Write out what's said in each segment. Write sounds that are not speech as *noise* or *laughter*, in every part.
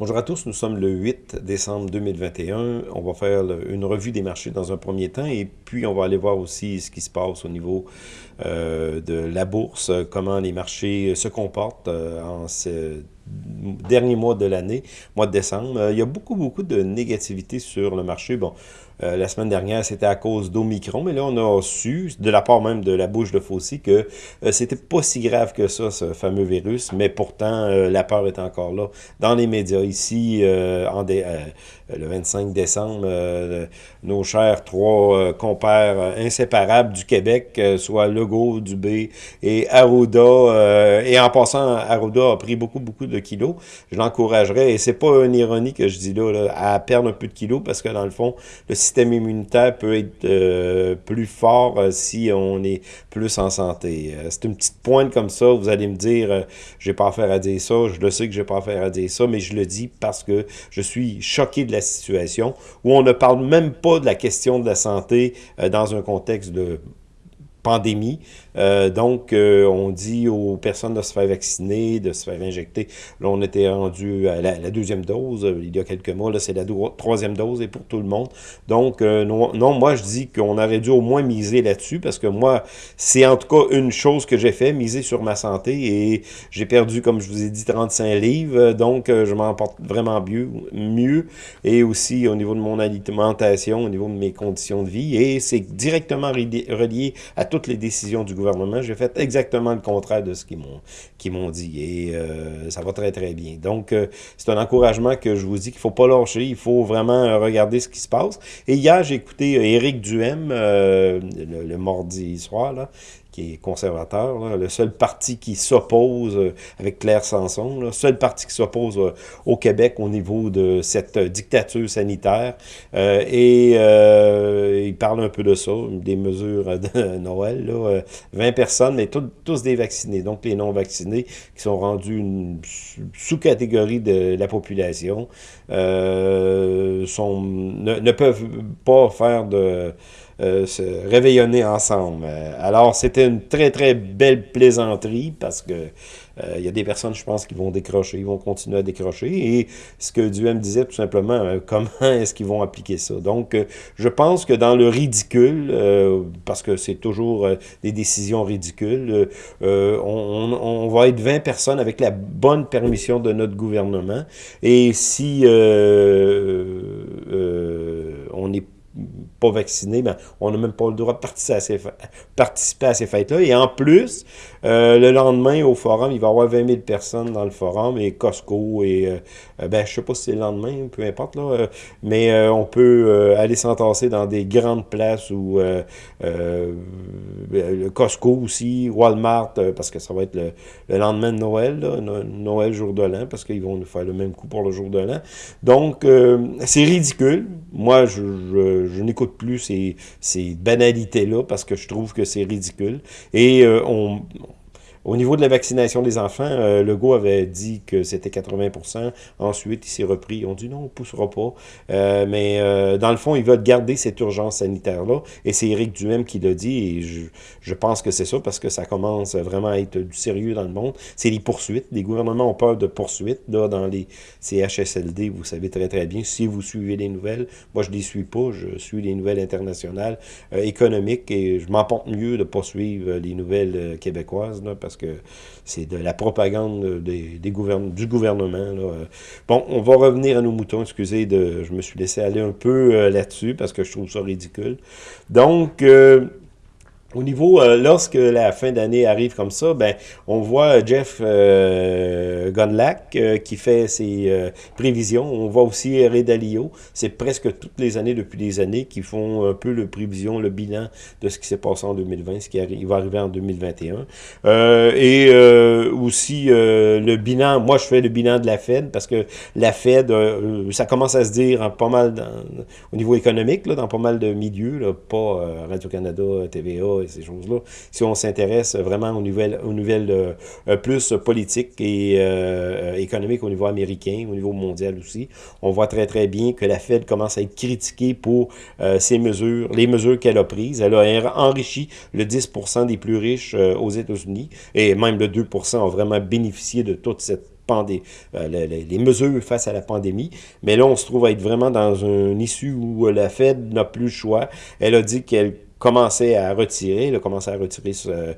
Bonjour à tous, nous sommes le 8 décembre 2021. On va faire une revue des marchés dans un premier temps et puis on va aller voir aussi ce qui se passe au niveau euh, de la bourse, comment les marchés se comportent euh, en ce dernier mois de l'année, mois de décembre. Euh, il y a beaucoup, beaucoup de négativité sur le marché. Bon, euh, la semaine dernière, c'était à cause d'Omicron, mais là, on a su, de la part même de la bouche de Fauci, que euh, c'était pas si grave que ça, ce fameux virus, mais pourtant, euh, la peur est encore là. Dans les médias, ici, en le 25 décembre, nos chers trois compères inséparables du Québec, soit Legault, Dubé et Arruda, et en passant, Arruda a pris beaucoup, beaucoup de kilos, je l'encouragerais, et c'est pas une ironie que je dis là, là, à perdre un peu de kilos, parce que dans le fond, immunitaire peut être euh, plus fort euh, si on est plus en santé. Euh, c'est une petite pointe comme ça, vous allez me dire, j'ai pas affaire à dire ça, je le sais que j'ai pas affaire à dire ça, mais je le dis parce que je suis choqué de la situation où on ne parle même pas de la question de la santé dans un contexte de pandémie. Euh, donc, euh, on dit aux personnes de se faire vacciner, de se faire injecter. Là, on était rendu à la, deuxième dose euh, il y a quelques mois. Là, c'est la troisième dose et pour tout le monde. Donc, non, non, moi, je dis qu'on aurait dû au moins miser là-dessus parce que moi, c'est en tout cas une chose que j'ai fait, miser sur ma santé et j'ai perdu, comme je vous ai dit, 35 livres. Donc, je m'en porte vraiment mieux, mieux et aussi au niveau de mon alimentation, au niveau de mes conditions de vie. Et c'est directement relié à toutes les décisions du gouvernement. J'ai fait exactement le contraire de ce qu'ils m'ont dit. Et euh, ça va très, très bien. Donc, euh, c'est un encouragement que je vous dis qu'il ne faut pas lâcher. Il faut vraiment euh, regarder ce qui se passe. Et hier, j'ai écouté Éric Duhem, le, le, mardi soir, là, conservateur, le seul parti qui s'oppose euh, avec Claire Sanson, le seul parti qui s'oppose euh, au Québec au niveau de cette euh, dictature sanitaire. et il parle un peu de ça, des mesures de *laughs* Noël. Là, 20 personnes, mais tous des vaccinés. Donc les non-vaccinés qui sont rendus une sous-catégorie de la population sont, ne peuvent pas faire de euh, se réveillonner ensemble. Euh, alors, c'était une très, très belle plaisanterie parce que euh, il y a des personnes, je pense, qui vont décrocher, ils vont continuer à décrocher. Et ce que Duhem disait, tout simplement, *laughs* comment est-ce qu'ils vont appliquer ça? Donc, je pense que dans le ridicule, parce que c'est toujours des décisions ridicules, on, on, va être 20 personnes avec la bonne permission de notre gouvernement. Et si on est pas vaccinés, mais on n'a même pas le droit de participer à ces, fêtes-là. Et en plus, euh, le lendemain, au forum, il va y avoir 20 000 personnes dans le forum, et Costco, et euh, euh, ben, je sais pas si c'est le lendemain, peu importe, là, mais on peut aller s'entasser dans des grandes places où Costco aussi, Walmart, parce que ça va être le, lendemain de Noël, Noël, jour de l'an, parce qu'ils vont nous faire le même coup pour le jour de l'an. Donc, c'est ridicule. Moi, je, je, je n'écoute plus ces, ces banalités-là parce que je trouve que c'est ridicule. Et euh, on, au niveau de la vaccination des enfants, euh, Legault avait dit que c'était 80% Ensuite, il s'est repris. On dit non, on ne poussera pas. Euh, mais euh, dans le fond, ils veulent garder cette urgence sanitaire-là. Et c'est Éric Duhem qui l'a dit. Et je, pense que c'est ça parce que ça commence vraiment à être du sérieux dans le monde. C'est les poursuites. Les gouvernements ont peur de poursuites là, dans les CHSLD. Vous savez très, très bien. Si vous suivez les nouvelles, moi, je ne les suis pas. Je suis les nouvelles internationales économiques et je m'en porte mieux de ne pas suivre les nouvelles québécoises là, que c'est de la propagande du gouvernement. Bon, on va revenir à nos moutons, excusez, de, je me suis laissé aller un peu euh, là-dessus parce que je trouve ça ridicule. Donc, euh, au niveau, euh, lorsque la fin d'année arrive comme ça, ben, on voit Jeff euh, Gunlack euh, qui fait ses euh, prévisions. On voit aussi Ray Dalio. C'est presque toutes les années, depuis des années, qui font un peu le prévision, le bilan de ce qui s'est passé en 2020, ce qui va arriver en 2021. et aussi le bilan, moi je fais le bilan de la Fed parce que la Fed, ça commence à se dire en pas mal au niveau économique, là, dans pas mal de milieux, là, pas Radio-Canada, TVA, et ces choses-là. Si on s'intéresse vraiment aux nouvelles, aux nouvelles euh, plus politiques et euh, économiques au niveau américain, au niveau mondial aussi, on voit très très bien que la Fed commence à être critiquée pour euh, ces mesures, les mesures qu'elle a prises. Elle a enrichi le 10% des plus riches aux États-Unis et même le 2% ont vraiment bénéficié de toute cette pandé les, mesures face à la pandémie. Mais là, on se trouve à être vraiment dans une issue où la Fed n'a plus le choix. Elle a dit qu'elle commençait à retirer, elle a commencé à retirer, euh,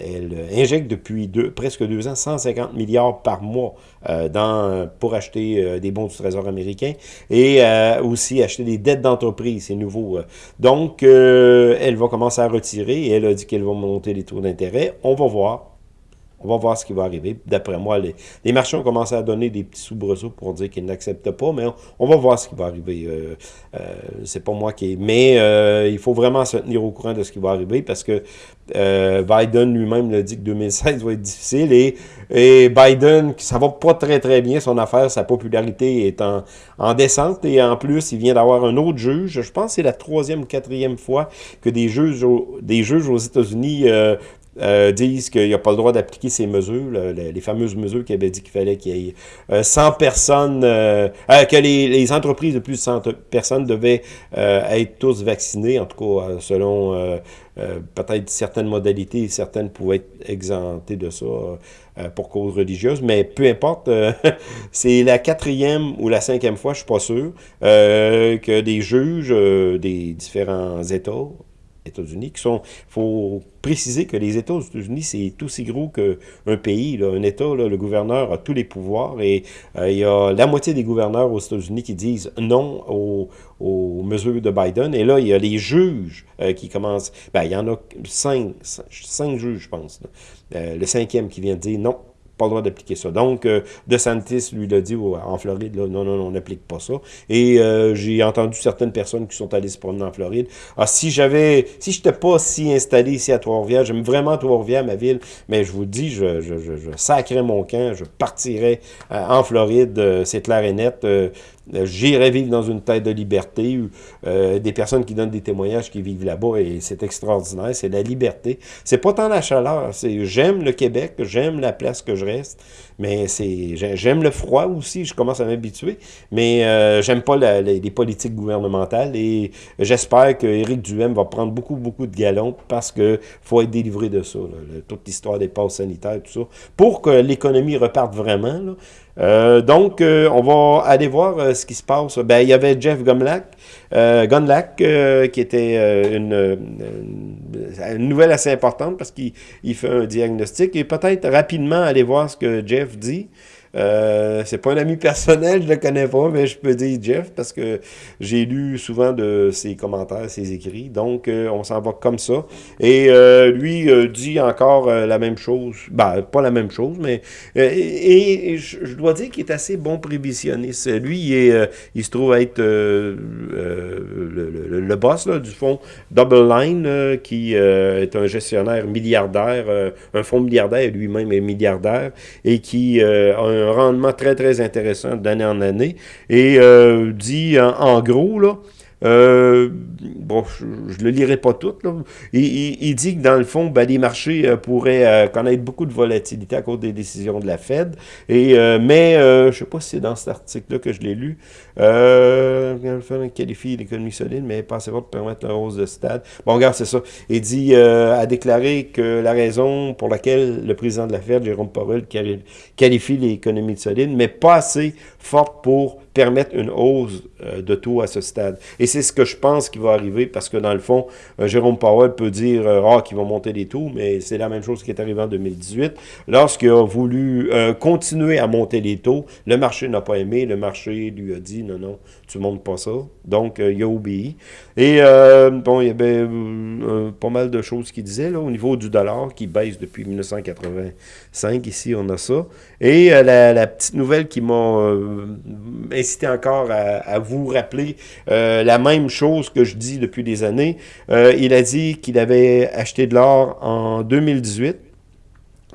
elle, injecte depuis deux, presque deux ans 150 milliards par mois euh, dans, pour acheter euh, des bons du Trésor américain et aussi acheter des dettes d'entreprise, c'est nouveau. Donc, elle va commencer à retirer et elle a dit qu'elle va monter les taux d'intérêt. On va voir. On va voir ce qui va arriver. D'après moi, les, les, marchés ont commencé à donner des petits soubresauts pour dire qu'ils n'acceptent pas, mais on, va voir ce qui va arriver. Euh, euh, c'est pas moi qui... Mais euh, il faut vraiment se tenir au courant de ce qui va arriver parce que Biden lui-même l'a dit que 2016 va être difficile et, Biden, ça va pas très très bien son affaire, sa popularité est en, en descente et en plus, il vient d'avoir un autre juge. Je pense que c'est la troisième ou quatrième fois que des juges, des juges aux États-Unis euh, disent qu'il n'y a pas le droit d'appliquer ces mesures, les, fameuses mesures qu'il avait dit qu'il fallait qu'il y ait 100 euh, personnes, euh, que les, entreprises de plus de 100 personnes devaient être tous vaccinées, en tout cas selon peut-être certaines modalités, certaines pouvaient être exemptées de ça pour cause religieuse, mais peu importe, *laughs* c'est la quatrième ou la cinquième fois, je suis pas sûr, que des juges des différents États États-Unis, qui sont, faut préciser que les États États-Unis, c'est aussi gros qu'un pays, un État, le gouverneur a tous les pouvoirs et euh, il y a la moitié des gouverneurs aux États-Unis qui disent non aux, aux, mesures de Biden, et là, il y a les juges euh, qui commencent, ben, il y en a cinq, cinq juges, je pense, euh, le cinquième qui vient de dire non, droit d'appliquer ça. Donc, euh, DeSantis lui l'a dit en Floride, non, non, non, on n'applique pas ça. Et euh, j'ai entendu certaines personnes qui sont allées se promener en Floride. Ah, si j'avais, si je n'étais pas si installé ici à Trois-Rivières, j'aime vraiment Trois-Rivières, ma ville, mais je vous dis, je, je, je, mon camp, je partirais euh, en Floride, euh, c'est clair et net. Euh, j'irai vivre dans une tête de liberté, euh, des personnes qui donnent des témoignages qui vivent là-bas, et c'est extraordinaire, c'est la liberté. C'est pas tant la chaleur, c'est j'aime le Québec, j'aime la place que je reste, mais c'est j'aime le froid aussi, je commence à m'habituer, mais euh, j'aime pas les politiques gouvernementales, et j'espère que Éric Duhem va prendre beaucoup, beaucoup de galons, parce que faut être délivré de ça, toute l'histoire des passes sanitaires, tout ça, pour que l'économie reparte vraiment, là, euh, donc, euh, on va aller voir euh, ce qui se passe. Ben, il y avait Jeff Gumlack, Gunlack, qui était une, nouvelle assez importante parce qu'il fait un diagnostic. Et peut-être rapidement aller voir ce que Jeff dit. Euh, c'est pas un ami personnel, je le connais pas, mais je peux dire Jeff parce que j'ai lu souvent de ses commentaires, ses écrits. Donc, euh, on s'en va comme ça. Et euh, lui dit encore la même chose. Ben, pas la même chose, mais... et, je, dois dire qu'il est assez bon prévisionniste. Lui, il, se trouve être le, le, boss là, du fonds Double Line, qui est un gestionnaire milliardaire, un fonds milliardaire, lui-même est milliardaire, et qui a un un rendement très, très intéressant d'année en année. Et euh, dit en, gros, là, euh, bon, je ne le lirai pas tout. Là. Il, dit que dans le fond, ben, les marchés euh, pourraient connaître beaucoup de volatilité à cause des décisions de la Fed. Et, mais je ne sais pas si c'est dans cet article-là que je l'ai lu. Euh, qualifie l'économie solide, mais pas de permettre la hausse de stade. Bon, regarde, c'est ça. Il dit, a déclaré que la raison pour laquelle le président de la Fed, Jérôme Powell, qualifie l'économie solide, mais pas assez forte pour permettre une hausse euh, de taux à ce stade. Et c'est ce que je pense qui va arriver parce que dans le fond, euh, Jérôme Powell peut dire euh, ah, qu'ils vont monter les taux, mais c'est la même chose qui est arrivé en 2018. Lorsqu'il a voulu continuer à monter les taux, le marché n'a pas aimé, le marché lui a dit non, non, tu montes pas ça. Donc, il a obéi. Et bon, il y avait pas mal de choses qu'il disait là, au niveau du dollar qui baisse depuis 1985. Ici, on a ça. Et la, la, petite nouvelle qui m'a incité encore à, vous rappeler euh, la même chose que je dis depuis des années. Euh, il a dit qu'il avait acheté de l'or en 2018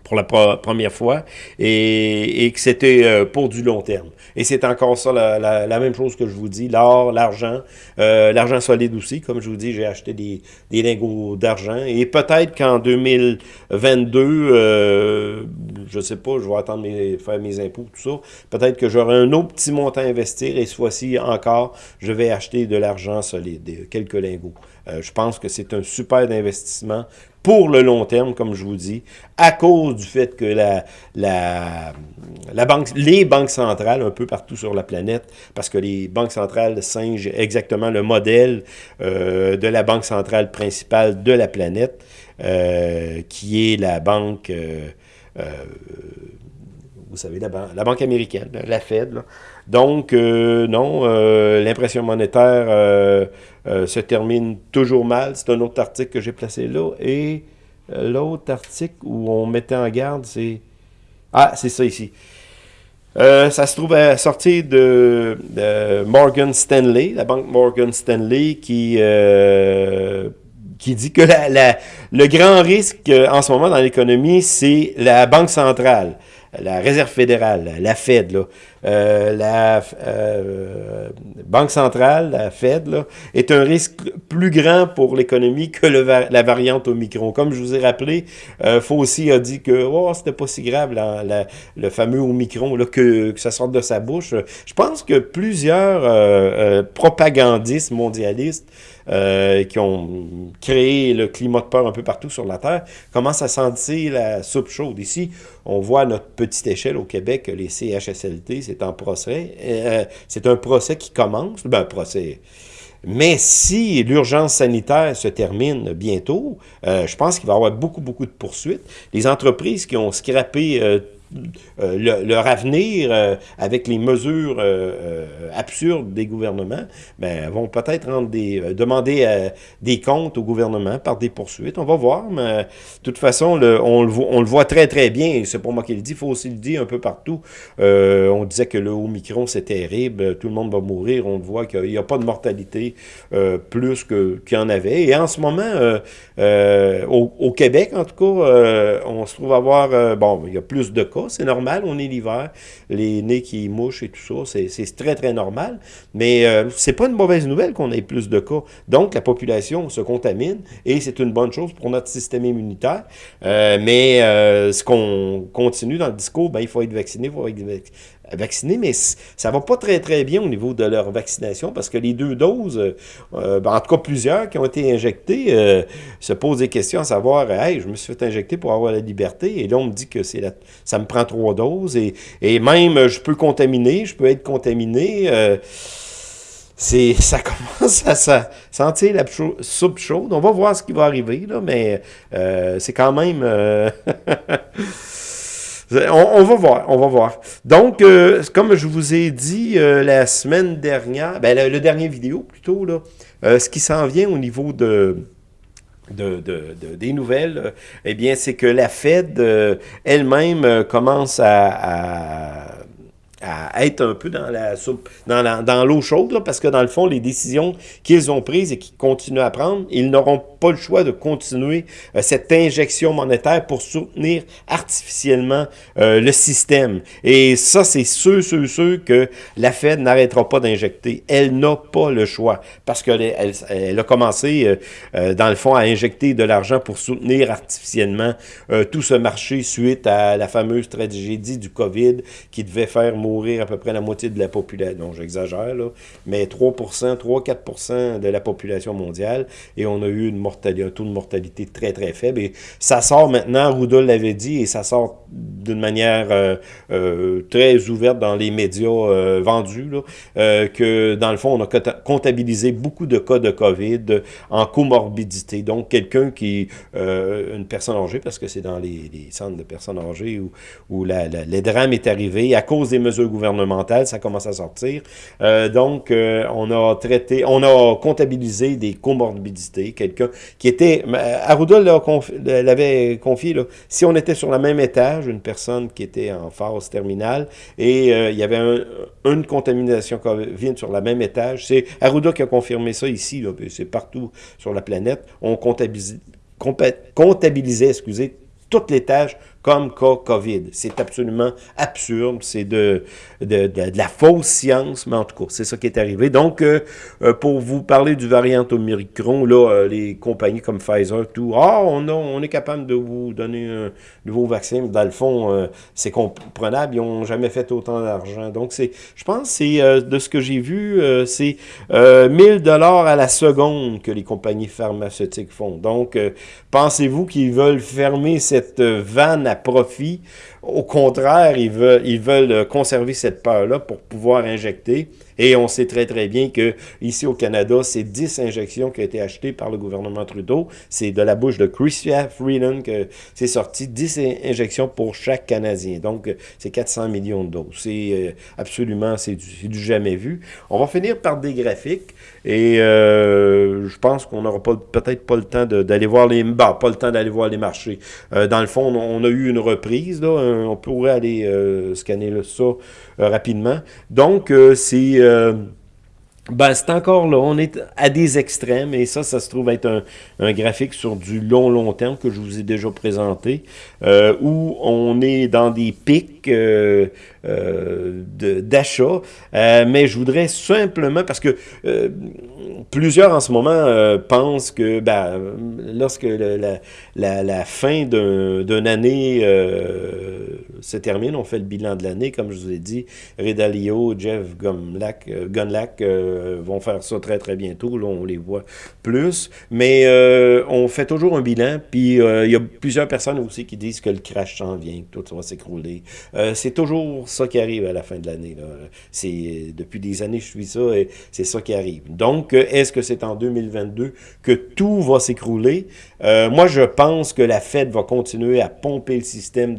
pour la première fois et, que c'était euh, pour du long terme. Et c'est encore ça, la, même chose que je vous dis, l'or, l'argent, euh, l'argent solide aussi, comme je vous dis, j'ai acheté des, lingots d'argent, et peut-être qu'en 2022, euh, je sais pas, je vais attendre mes, faire mes impôts, tout ça, peut-être que j'aurai un autre petit montant à investir, et ce fois-ci encore, je vais acheter de l'argent solide, quelques lingots. Euh, je pense que c'est un super investissement pour le long terme, comme je vous dis, à cause du fait que la, la, la banque, les banques centrales, un peu partout sur la planète, parce que les banques centrales singent exactement le modèle euh, de la banque centrale principale de la planète, euh, qui est la banque... Euh, vous savez, la, la, banque américaine, la Fed. Donc, non, l'impression monétaire se termine toujours mal. C'est un autre article que j'ai placé là. Et l'autre article où on mettait en garde, c'est... Ah, c'est ça ici. Euh, ça se trouve à sortir de, Morgan Stanley, la banque Morgan Stanley, qui, euh, dit que le grand risque euh, en ce moment dans l'économie, c'est la banque centrale la Réserve fédérale, la Fed, euh, la euh, Banque centrale, la Fed, est un risque plus grand pour l'économie que la variante Omicron. Comme je vous ai rappelé, euh, Fauci a dit que oh, c'était pas si grave, le fameux Omicron, là, que, ça sorte de sa bouche. Je pense que plusieurs propagandistes mondialistes euh, qui ont créé le climat de peur un peu partout sur la Terre, commencent à sentir la soupe chaude? Ici, on voit à notre petite échelle au Québec les CHSLT, c'est en procès. Euh, c'est un procès qui commence, ben un procès... Mais si l'urgence sanitaire se termine bientôt, euh, je pense qu'il va y avoir beaucoup, beaucoup de poursuites. Les entreprises qui ont scrappé euh, leur avenir euh, avec les mesures euh, absurdes des gouvernements, ben, vont peut-être demander des comptes au gouvernement par des poursuites. On va voir, mais de toute façon, le, on, le voit, le très très bien, c'est pas moi qui le dis, il faut aussi le dire un peu partout. on disait que le Omicron, c'est terrible, tout le monde va mourir, on voit qu'il n'y a, pas de mortalité plus qu'il y en avait. Et en ce moment, au, au, Québec, en tout cas, on se trouve avoir, bon, il y a plus de cas, c'est normal, on est l'hiver, les nez qui mouchent et tout ça, c'est très, très normal. Mais euh, c'est pas une mauvaise nouvelle qu'on ait plus de cas. Donc, la population se contamine et c'est une bonne chose pour notre système immunitaire. Euh, mais euh, ce qu'on continue dans le discours, ben, il faut être vacciné, il faut être vaccinés, mais ça va pas très très bien au niveau de leur vaccination parce que les deux doses, euh, ben, en tout cas plusieurs qui ont été injectés, euh, se posent des questions à savoir, hey, je me suis fait injecter pour avoir la liberté, et là on me dit que c'est ça me prend trois doses, et, et, même je peux contaminer, je peux être contaminé, euh, c'est ça *laughs* commence à sentir la soupe chaude. On va voir ce qui va arriver, là, mais c'est quand même... *laughs* On, va voir, on va voir. Donc, euh, comme je vous ai dit euh, la semaine dernière, ben, le, dernier vidéo plutôt, là, euh, ce qui s'en vient au niveau de, de, des nouvelles, eh bien, c'est que la Fed elle-même commence à être un peu dans la soupe, dans dans l'eau chaude, parce que dans le fond, les décisions qu'ils ont prises et qu'ils continuent à prendre, ils n'auront pas le choix de continuer euh, cette injection monétaire pour soutenir artificiellement euh, le système. Et ça, c'est ceux, ceux, ceux que la Fed n'arrêtera pas d'injecter. Elle n'a pas le choix, parce qu'elle elle, elle, a commencé, euh, dans le fond, à injecter de l'argent pour soutenir artificiellement tout ce marché suite à la fameuse tragédie du COVID qui devait faire mourir à peu près la moitié de la population, non j'exagère mais 3%, 3-4% de la population mondiale, et on a eu une mortalité, un taux de mortalité très très faible, et ça sort maintenant, Rudol l'avait dit, et ça sort d'une manière euh, euh, très ouverte dans les médias euh, vendus, que dans le fond, on a comptabilisé beaucoup de cas de COVID en comorbidité, donc quelqu'un qui, une personne âgée, parce que c'est dans les, centres de personnes âgées où, où la, les drames est arrivé à cause des mesures gouvernementales, ça commence à sortir. Euh, donc, euh, on a traité, on a comptabilisé des comorbidités. Quelqu'un qui était, Arruda l'avait confié, si on était sur le même étage, une personne qui était en phase terminale, et euh, il y avait une contamination COVID sur le même étage, c'est Arruda qui a confirmé ça ici, c'est partout sur la planète, on comptabilisait, comptabilisait excusez, tout l'étage comme cas COVID. C'est absolument absurde, c'est de, de, de, la fausse science, mais en tout cas, c'est ça qui est arrivé. Donc, euh, euh, pour vous parler du variant Omicron, là, euh, les compagnies comme Pfizer, tout, ah, on, on est capable de vous donner un nouveau vaccin, dans le fond, c'est comprenable, ils n'ont jamais fait autant d'argent. Donc, c'est, je pense, c'est de ce que j'ai vu, c'est 1000 dollars à la seconde que les compagnies pharmaceutiques font. Donc, pensez-vous qu'ils veulent fermer cette vanne profit. Au contraire, ils veulent, veulent conserver cette peur-là pour pouvoir injecter. Et on sait très, très bien que ici au Canada, c'est 10 injections qui ont été achetées par le gouvernement Trudeau. C'est de la bouche de Chrystia Freeland que c'est sorti 10 injections pour chaque Canadien. Donc, c'est 400 millions de doses. C'est euh, absolument, c'est du, jamais vu. On va finir par des graphiques. Et euh, je pense qu'on n'aura peut-être pas le temps d'aller voir les... Bah, pas le temps d'aller voir les marchés. Euh, dans le fond, on, a eu une reprise. Là, on pourrait aller euh, scanner ça rapidement. Donc, c'est... Ben, c'est encore là, on est à des extrêmes, et ça, ça se trouve être un, graphique sur du long, long terme que je vous ai déjà présenté, euh, où on est dans des pics euh, euh, d'achat, euh, mais je voudrais simplement, parce que plusieurs en ce moment pensent que ben, lorsque la, fin d'une année se termine, on fait le bilan de l'année, comme je vous ai dit, Redalio, Jeff Gunlack, Gunlack vont faire ça très très bientôt, là on les voit plus, mais on fait toujours un bilan, puis il y a plusieurs personnes aussi qui disent que le crash s'en vient, que tout va s'écrouler. c'est toujours ça qui arrive à la fin de l'année. C'est Depuis des années, je suis ça et c'est ça qui arrive. Donc, est-ce que c'est en 2022 que tout va s'écrouler? Euh, moi, je pense que la Fed va continuer à pomper le système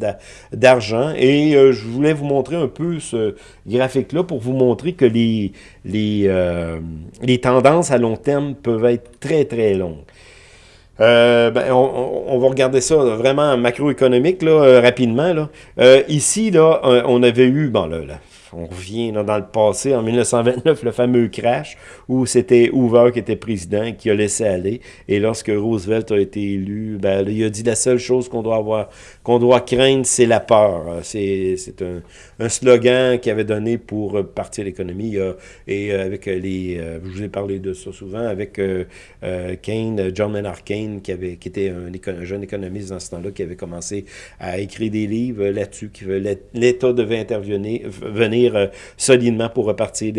d'argent et euh, je voulais vous montrer un peu ce graphique-là pour vous montrer que les, euh, les tendances à long terme peuvent être très, très longues. Euh, ben, on, va regarder ça vraiment macroéconomique là, euh, rapidement. Là. Euh, ici, là, on avait eu, là on revient dans le passé, en 1929, le fameux crash, où c'était Hoover qui était président, qui a laissé aller. Et lorsque Roosevelt a été élu, ben, il a dit la seule chose qu'on doit avoir, qu'on doit craindre, c'est la peur. C'est un, un, slogan qu'il avait donné pour partir l'économie. Et euh, avec les, euh, je vous ai parlé de ça souvent, avec euh, Kane, John Maynard Kane, qui, avait, qui était un, un jeune économiste dans ce temps-là, qui avait commencé à écrire des livres là-dessus, qui l'État devait intervenir, venir euh, solidement pour repartir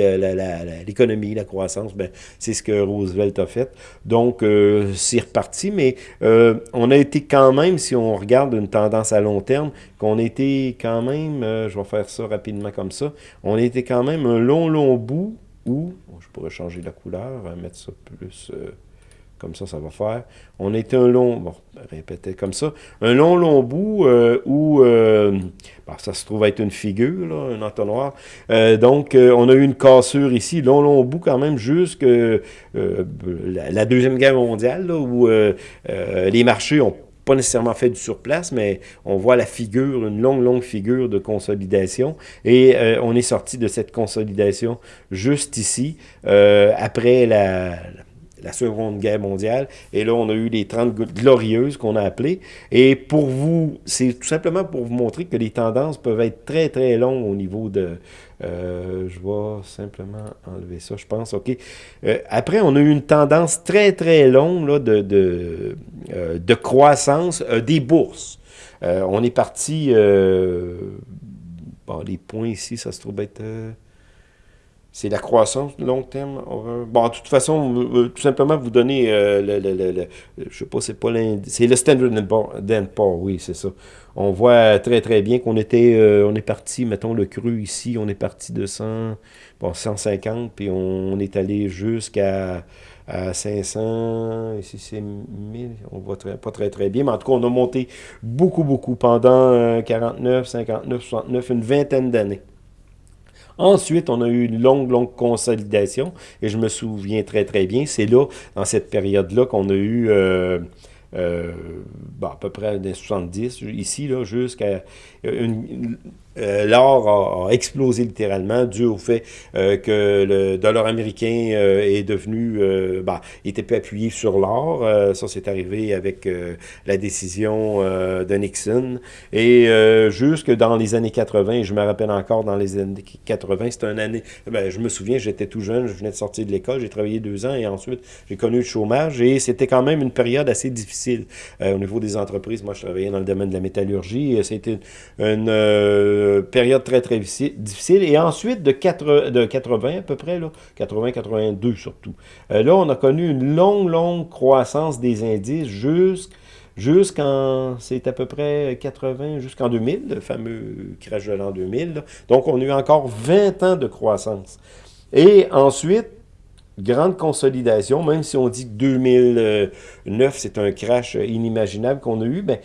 l'économie, la, croissance, ben, c'est ce que Roosevelt a fait. Donc, euh, c'est reparti, mais euh, on a été quand même, si on regarde une tendance à long terme, qu'on était quand même, je vais faire ça rapidement comme ça, on était quand même un long, long bout où, je pourrais changer la couleur, mettre ça plus... Comme ça, ça va faire. On était un long, bon, répéter comme ça, un long, long bout euh, où, euh, ça se trouve être une figure, un entonnoir. Euh, donc, on a eu une cassure ici, long, long bout quand même, jusque la, la, Deuxième Guerre mondiale, là, où les marchés ont pas nécessairement fait du surplace, mais on voit la figure, une longue, longue figure de consolidation. Et on est sorti de cette consolidation juste ici, après la, la Seconde Guerre mondiale. Et là, on a eu les 30 glorieuses qu'on a appelées. Et pour vous, c'est tout simplement pour vous montrer que les tendances peuvent être très, très longues au niveau de... Euh, je vais simplement enlever ça, je pense. OK. Euh, après, on a eu une tendance très, très longue là, de, de, euh, de croissance des bourses. on est parti... bon, les points ici, ça se trouve être c'est la croissance long terme. Bon, de toute façon, tout simplement vous donner euh, le, le, le, je sais pas, c'est pas c'est le Standard Poor's, oui, c'est ça. On voit très très bien qu'on était, euh, on est parti, mettons le cru ici, on est parti de 100, bon, 150, puis on, est allé jusqu'à à 500, ici c'est 1000, on voit très, pas très très bien, mais en tout cas on a monté beaucoup beaucoup pendant 49, 59, 69, une vingtaine d'années. Ensuite, on a eu une longue, longue consolidation, et je me souviens très, très bien, c'est là, dans cette période-là, qu'on a eu... Euh, euh, à peu près des 70, ici, là, jusqu'à une, euh, l'or a, explosé littéralement dû au fait euh, que le dollar américain euh, est devenu, bah, était plus appuyé sur l'or. ça, c'est arrivé avec la décision de Nixon. Et jusque dans les années 80, je me rappelle encore dans les années 80, c'était une année, ben, je me souviens, j'étais tout jeune, je venais de sortir de l'école, j'ai travaillé deux ans et ensuite j'ai connu le chômage et c'était quand même une période assez difficile au niveau des entreprises. Moi, je travaillais dans le domaine de la métallurgie. C'était une euh, période très, très difficile. Et ensuite, de, 4, de 80 à peu près, 80-82 surtout, euh, là, on a connu une longue, longue croissance des indices jusqu'en, c'est à peu près 80, jusqu'en 2000, le fameux crash de l'an 2000. Donc, on a eu encore 20 ans de croissance. Et ensuite, grande consolidation, même si on dit que 2009, c'est un crash inimaginable qu'on a eu, ben,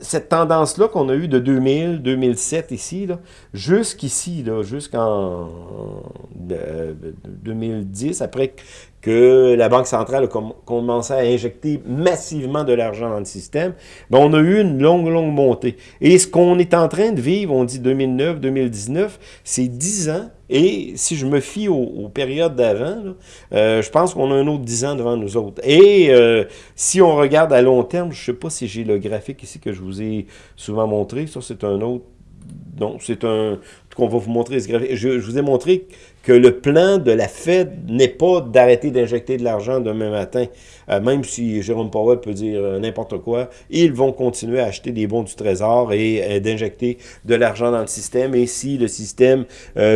cette tendance-là qu'on a eue de 2000, 2007 ici, jusqu'ici, jusqu'en 2010, après que la Banque centrale a commencé à injecter massivement de l'argent dans le système, ben on a eu une longue, longue montée. Et ce qu'on est en train de vivre, on dit 2009, 2019, c'est 10 ans et si je me fie aux, périodes d'avant, euh, je pense qu'on a un autre 10 ans devant nous autres. Et euh, si on regarde à long terme, je ne sais pas si j'ai le graphique ici que je vous ai souvent montré. Ça, c'est un autre... Non, c'est un... qu'on va vous montrer ce graphique. je vous ai montré que le plan de la Fed n'est pas d'arrêter d'injecter de l'argent demain matin, euh, même si Jérôme Powell peut dire euh, n'importe quoi, ils vont continuer à acheter des bons du trésor et euh, d'injecter de l'argent dans le système. Et si le système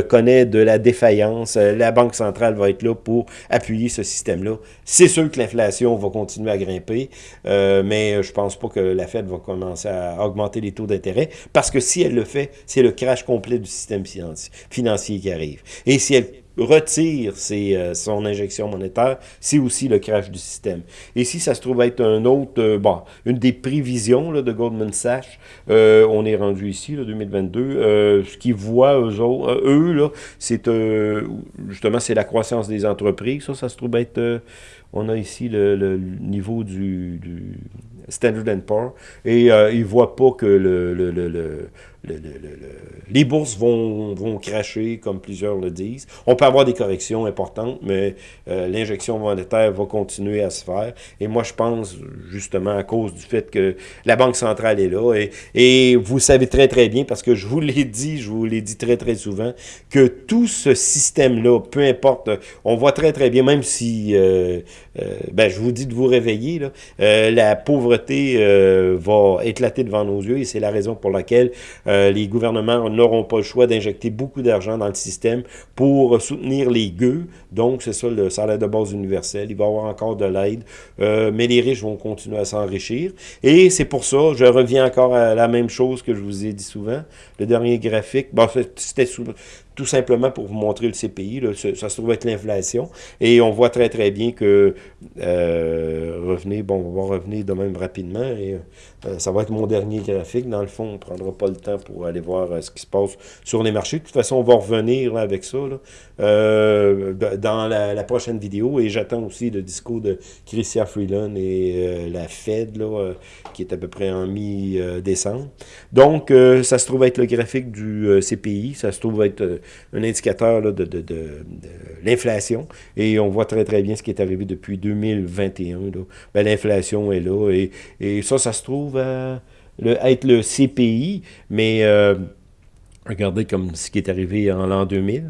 connaît de la défaillance, la Banque centrale va être là pour appuyer ce système-là. C'est sûr que l'inflation va continuer à grimper, mais je pense pas que la Fed va commencer à augmenter les taux d'intérêt, parce que si elle le fait, c'est le crash complet du système financier qui arrive. Elle retire euh, son injection monétaire, c'est aussi le crash du système. Et si ça se trouve être un autre, euh, bon, une des prévisions de Goldman Sachs, euh, on est rendu ici, là, 2022, ce qu'ils voient eux, là, c'est justement c'est la croissance des entreprises. Ça, ça se trouve être, on a ici le, niveau du, Standard Poor's, et ils voient pas que le les bourses vont, vont cracher, comme plusieurs le disent. On peut avoir des corrections importantes, mais euh, l'injection monétaire va continuer à se faire. Et moi, je pense, justement, à cause du fait que la Banque centrale est là, et, et vous savez très, très bien, parce que je vous l'ai dit, je vous l'ai dit très, très souvent, que tout ce système-là, peu importe, on voit très, très bien, même si, euh, euh, ben, je vous dis de vous réveiller, là, la pauvreté va éclater devant nos yeux, et c'est la raison pour laquelle euh, les gouvernements n'auront pas le choix d'injecter beaucoup d'argent dans le système pour soutenir les gueux. Donc, c'est ça le salaire de base universel. Il va y avoir encore de l'aide, euh, mais les riches vont continuer à s'enrichir. Et c'est pour ça, je reviens encore à la même chose que je vous ai dit souvent. Le dernier graphique, bon, c'était tout simplement pour vous montrer le CPI, ça, se trouve être l'inflation, et on voit très très bien que, euh, revenez, bon, on va revenir de même rapidement, et euh, ça va être mon dernier graphique, dans le fond, on ne prendra pas le temps pour aller voir euh, ce qui se passe sur les marchés, de toute façon, on va revenir avec ça, euh, dans la, prochaine vidéo, et j'attends aussi le discours de Christian Freeland et la Fed, là, qui est à peu près en mi-décembre. Donc, ça se trouve être le graphique du CPI, ça se trouve être un indicateur de, l'inflation. Et on voit très, très bien ce qui est arrivé depuis 2021. Ben, l'inflation est là. Et, ça, ça se trouve être le CPI, mais... Euh, Regardez comme ce qui est arrivé en l'an 2000,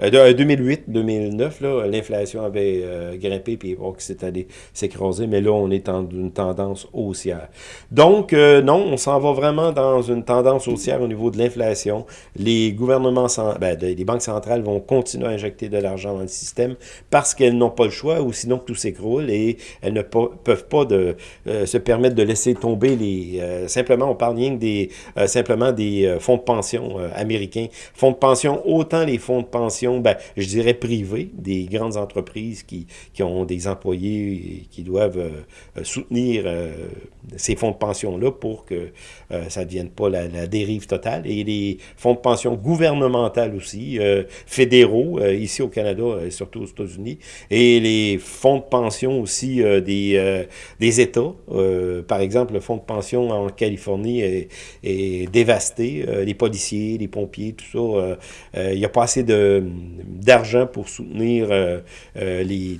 là. 2008, 2009, l'inflation avait euh, grimpé puis bon, s'est allé s'écraser, mais là, on est dans une tendance haussière. Donc, euh, non, on s'en va vraiment dans une tendance haussière au niveau de l'inflation. Les gouvernements, ben, les banques centrales vont continuer à injecter de l'argent dans le système parce qu'elles n'ont pas le choix ou sinon tout s'écroule et elles ne peuvent pas de, euh, se permettre de laisser tomber les... simplement, on parle rien que des, simplement des fonds de pension pension américains. Fonds de pension, autant les fonds de pension, ben, je dirais privés, des grandes entreprises qui, qui ont des employés et qui doivent soutenir ces fonds de pension-là pour que ça ne devienne pas la, dérive totale. Et les fonds de pension gouvernementaux aussi, fédéraux, ici au Canada, et surtout aux États-Unis, et les fonds de pension aussi des, des États. par exemple, le fonds de pension en Californie est, est dévasté. les policiers, les pompiers, tout ça, euh, euh, il n'y a pas assez d'argent pour soutenir euh, les,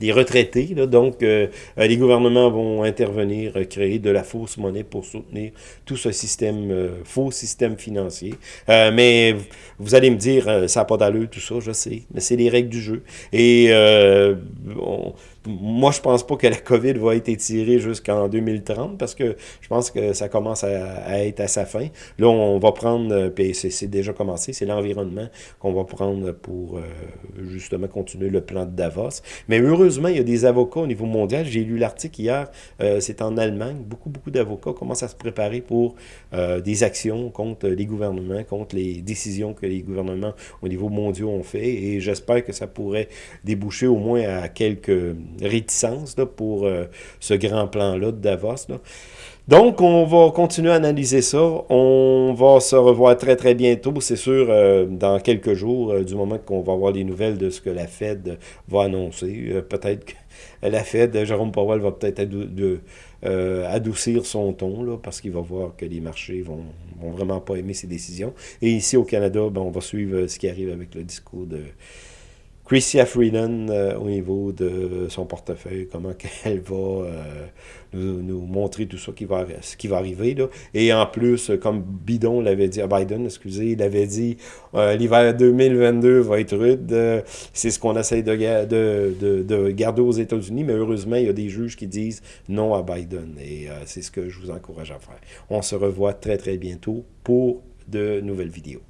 les retraités. donc, les gouvernements vont intervenir, créer de la fausse monnaie pour soutenir tout ce système, faux système financier. mais vous allez me dire, ça n'a pas d'allure, tout ça, je sais, mais c'est les règles du jeu. Et on, moi, je pense pas que la COVID va être étirée jusqu'en 2030 parce que je pense que ça commence à, être à sa fin. Là, on va prendre, euh, puis c'est déjà commencé, c'est l'environnement qu'on va prendre pour euh, justement continuer le plan de Davos. Mais heureusement, il y a des avocats au niveau mondial. J'ai lu l'article hier, euh, c'est en Allemagne. Beaucoup, beaucoup d'avocats commencent à se préparer pour des actions contre les gouvernements, contre les décisions que les gouvernements au niveau mondial ont fait. Et j'espère que ça pourrait déboucher au moins à quelques réticence là, pour euh, ce grand plan-là de Davos. Donc, on va continuer à analyser ça. On va se revoir très, très bientôt, c'est sûr, euh, dans quelques jours, euh, du moment qu'on va avoir les nouvelles de ce que la Fed va annoncer. peut-être que la Fed, Jérôme Powell va peut-être adoucir son ton, là, parce qu'il va voir que les marchés vont, vont vraiment pas aimer ses décisions. Et ici, au Canada, ben, on va suivre ce qui arrive avec le discours de Chrissy Freeland euh, au niveau de son portefeuille, comment elle va euh, nous, montrer tout ça qui va, ce qui va arriver. Là. Et en plus, comme Bidon l'avait dit, à Biden, excusez, il avait dit euh, l'hiver 2022 va être rude. C'est ce qu'on essaie de, de, de, garder aux États-Unis, mais heureusement, il y a des juges qui disent non à Biden. Et c'est ce que je vous encourage à faire. On se revoit très, très bientôt pour de nouvelles vidéos.